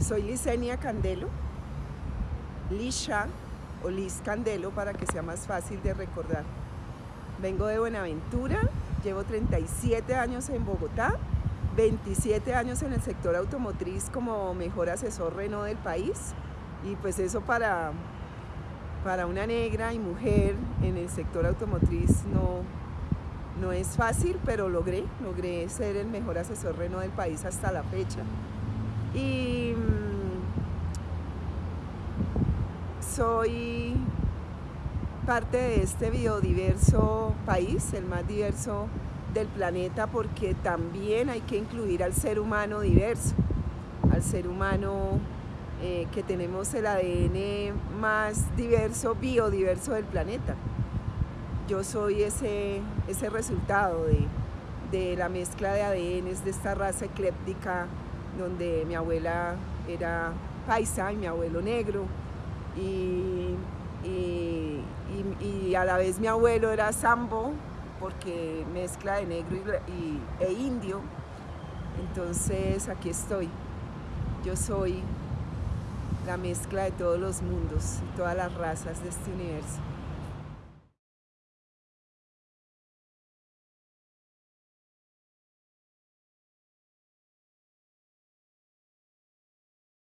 Soy Licenia Candelo, Lisha o Liz Candelo para que sea más fácil de recordar. Vengo de Buenaventura, llevo 37 años en Bogotá, 27 años en el sector automotriz como mejor asesor Renault del país y pues eso para, para una negra y mujer en el sector automotriz no, no es fácil, pero logré, logré ser el mejor asesor Renault del país hasta la fecha. Y soy parte de este biodiverso país, el más diverso del planeta, porque también hay que incluir al ser humano diverso, al ser humano eh, que tenemos el ADN más diverso, biodiverso del planeta. Yo soy ese, ese resultado de, de la mezcla de ADNs de esta raza ecléptica donde mi abuela era paisa y mi abuelo negro y, a la vez mi abuelo era sambo porque mezcla de negro e indio. Entonces aquí estoy. Yo soy la mezcla de todos los mundos y todas las razas de este universo